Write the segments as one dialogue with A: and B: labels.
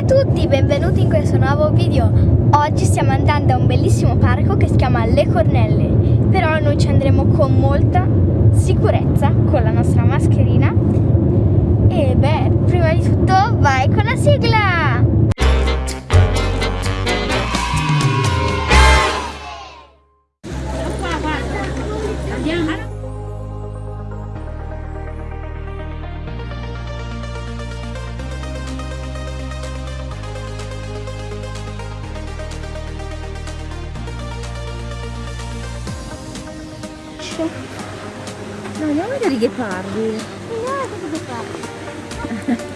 A: a tutti, benvenuti in questo nuovo video. Oggi stiamo andando a un bellissimo parco che si chiama Le Cornelle, però noi ci andremo con molta sicurezza, con la nostra mascherina. E beh, prima di tutto vai con la sigla!
B: No, andiamo a vedere i ghepardi.
A: No, cosa devo fare?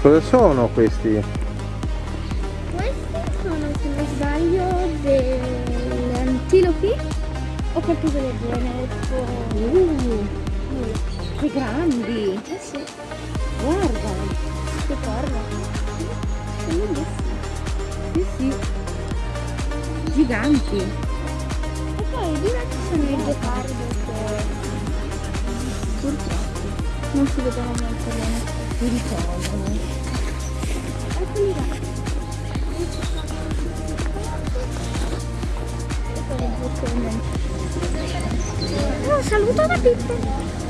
C: Cosa sono questi?
A: Questi sono, se non sbaglio, delle antilopi o qualcosa del genere.
B: Uh, che grandi.
A: Eh sì,
B: Guarda.
A: che corno. Sono bellissimi.
B: Sì, sì. Giganti.
A: E poi di là ci sono i ghepardi che purtroppo non si vedono molto bene.
B: Si risolvono.
A: Eccoli là. E. Un saluto da Pippo.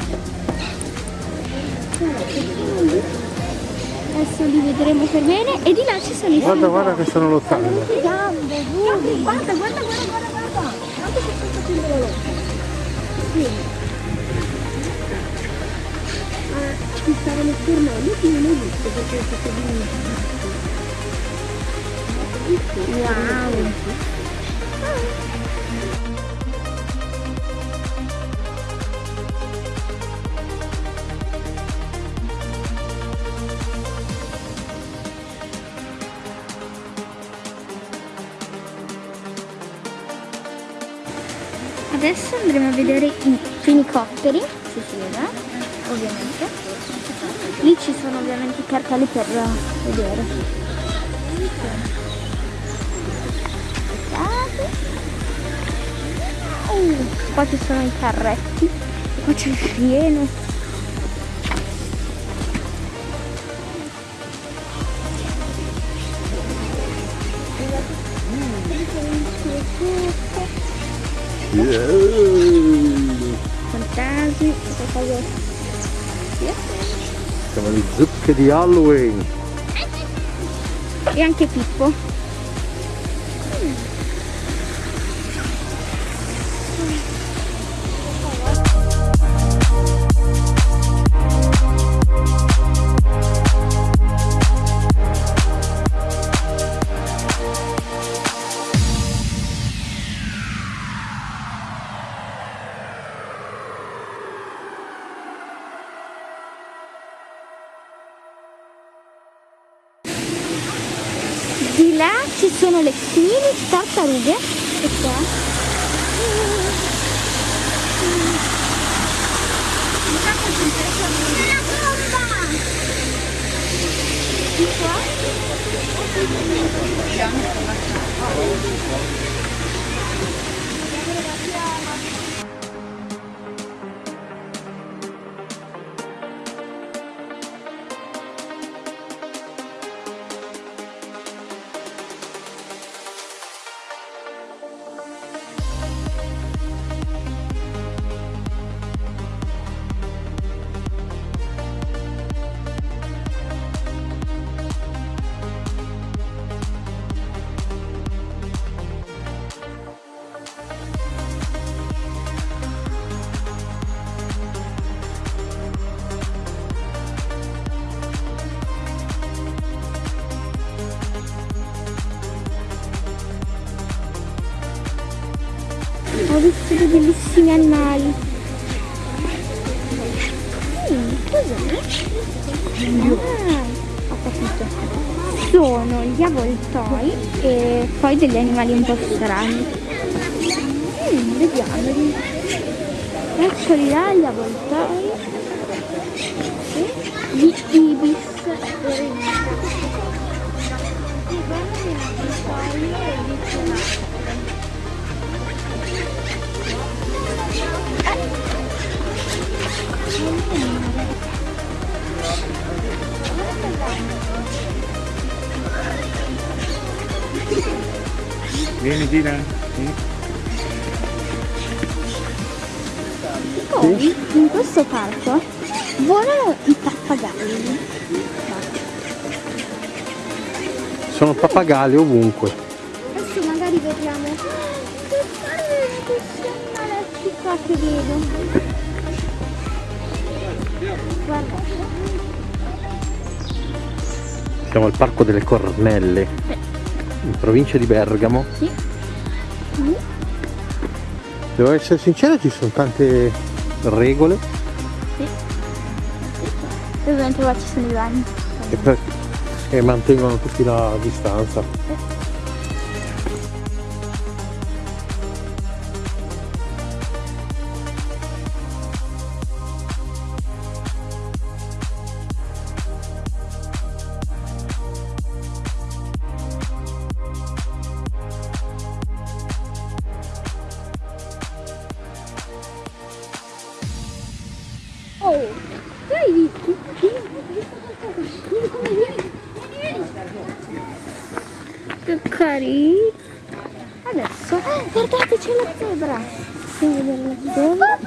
A: Adesso li vedremo per bene e di là ci sono i
C: Guarda, guarda che stanno lottando.
A: gambe, duri. Guarda, guarda, guarda, guarda, guarda. Guarda che sta facendo la lotta. Sì. Ah, ci stavano fermando che non ho visto perché è stato benissimo. Wow. Adesso andremo a vedere i fenicotteri, se si vede, ovviamente. Lì ci sono ovviamente i cartelli per vedere. Aspettate. Uh, qua ci sono i carretti, qua c'è il fieno. Fantasmi, questa cosa.
C: Siamo le zucche di Halloween.
A: E anche Pippo. Sono le mini tartarughe. E qua. Sono gli avvoltoi e poi degli animali un po' strani. Mm, vediamoli. Eccoli là gli avvoltoi. Pappagalli.
C: Sono pappagalli ovunque.
A: Adesso magari vediamo. Che animaletti qua che vedo. Guardate.
C: Siamo al parco delle Cornelle, in provincia di Bergamo.
A: Sì.
C: Devo essere sincero, ci sono tante regole
A: ovviamente qua ci sono i bagni.
C: che, per- che mantengono tutti la distanza.
A: Che carino. Adesso, guardate c'è la zebra. Devi vedere la zebra.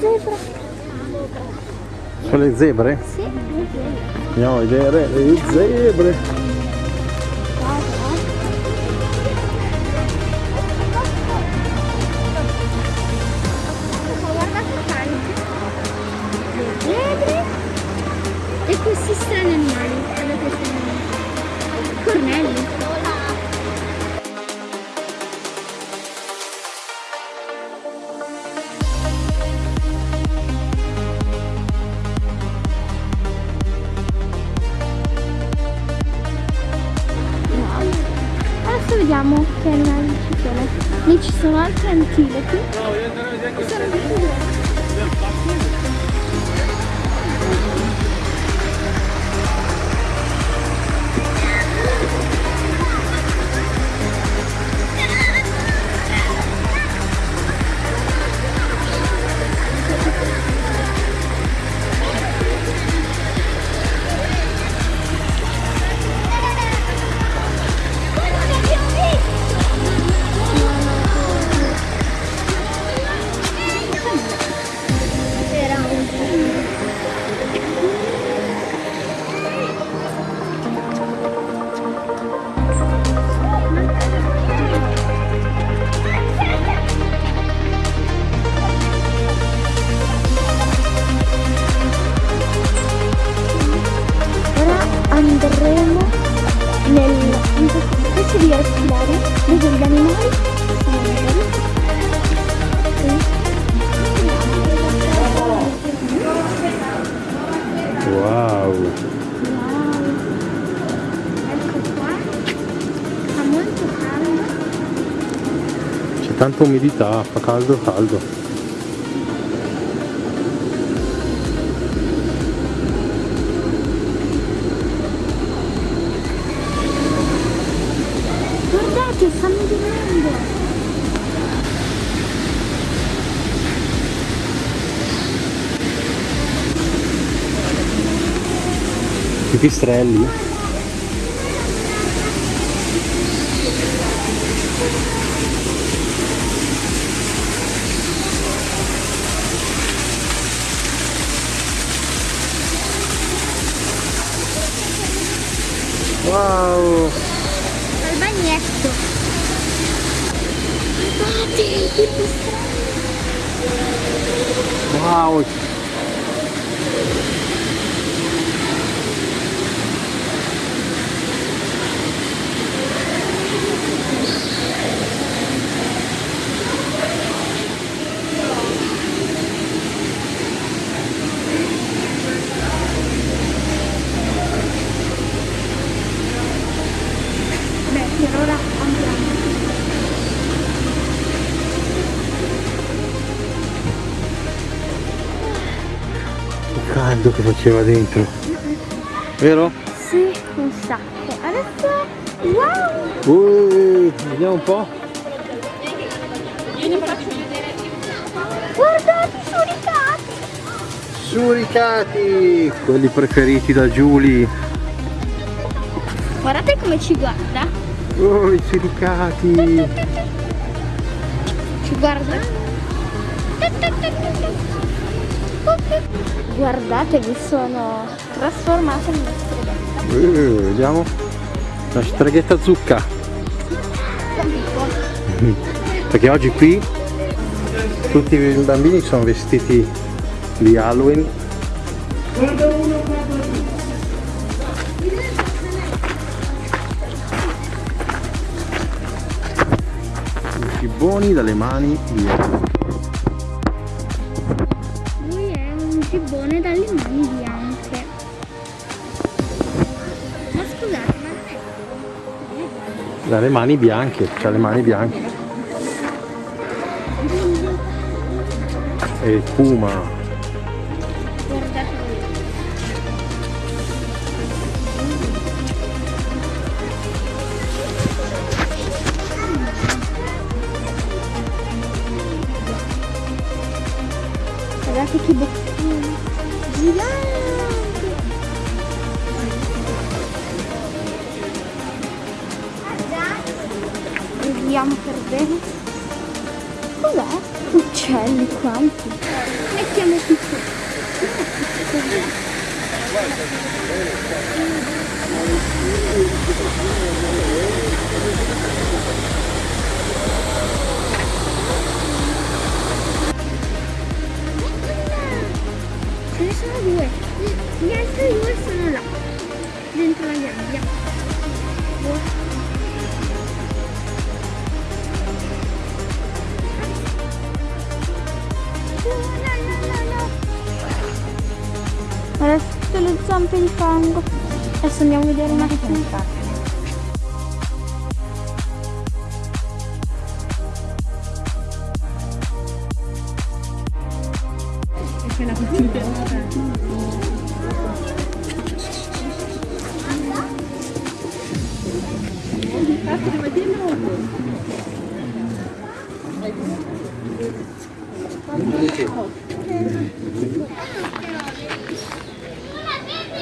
A: Zebra.
C: Sono le zebre?
A: Sì.
C: Andiamo a vedere le zebre.
A: Ci sono dove gli animali sono liberi.
C: Wow.
A: Ecco qua, fa molto caldo.
C: C'è tanta umidità, fa caldo caldo. Pipistrelli. Wow!
A: Al bagnetto. Guardate, i pipistrelli.
C: Wow!
A: Beh, per ora andiamo.
C: Che caldo che faceva dentro. Vero?
A: Sì, un sacco. Adesso, wow!
C: Ui, vediamo un po'.
A: Guardate, i cani.
C: Suricati! Quelli preferiti da Giulia.
A: Guardate come ci guarda.
C: Oh, i suricati!
A: Ci guarda. Guardate che sono trasformate in una streghetta.
C: Eh, vediamo. La streghetta zucca. Perché oggi qui tutti i bambini sono vestiti di Halloween. I Cibboni dalle mani via.
A: Lui è un gibbone dalle mani bianche.
C: Dalle mani bianche, c'ha le mani bianche. E fuma.
A: Guardate che boccone gigante! Vediamo per bene. Cos'è? Uccelli quanti? Mettiamo tutto. Ce ne sono due. Gli altri due sono fango. Adesso andiamo a vedere un attimo.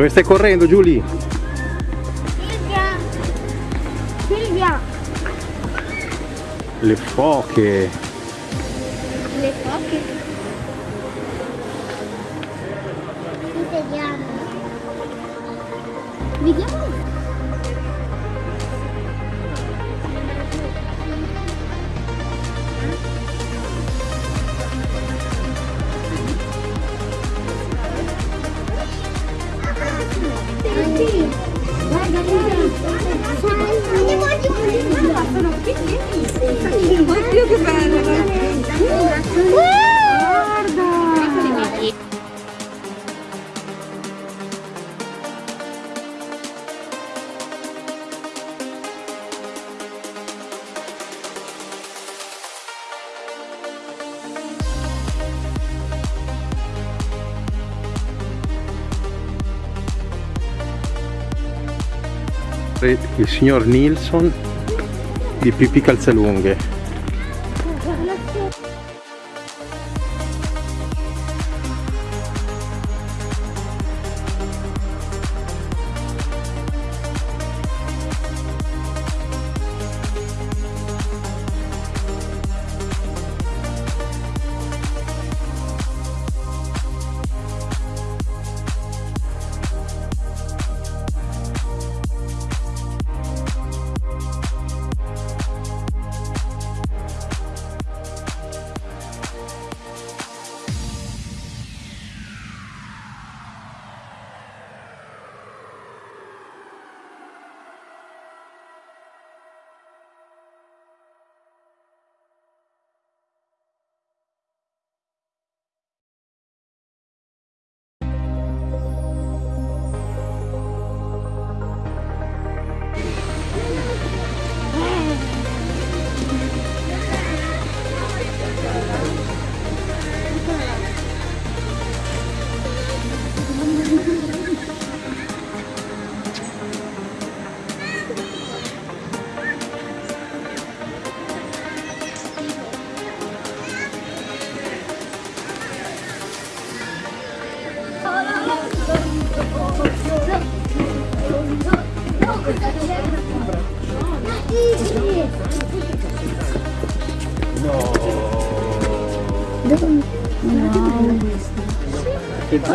C: Dove stai correndo, Giulia?
A: Silvia! Silvia!
C: Le foche.
A: Le foche. Vediamo. Vediamo.
B: Oddio che bello!
A: Guarda!
C: Il signor Nilsson di Pippi Calzalunghe.
D: Che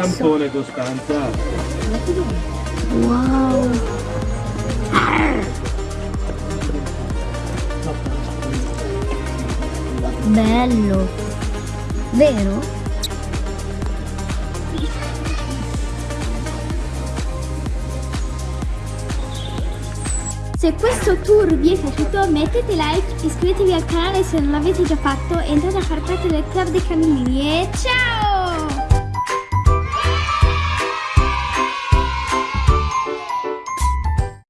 D: zampone Costanza!
B: Wow. Bello. Vero?
A: Se questo tour vi è piaciuto mettete like, iscrivetevi al canale se non l'avete già fatto e entrate a far parte del club dei camminini e ciao!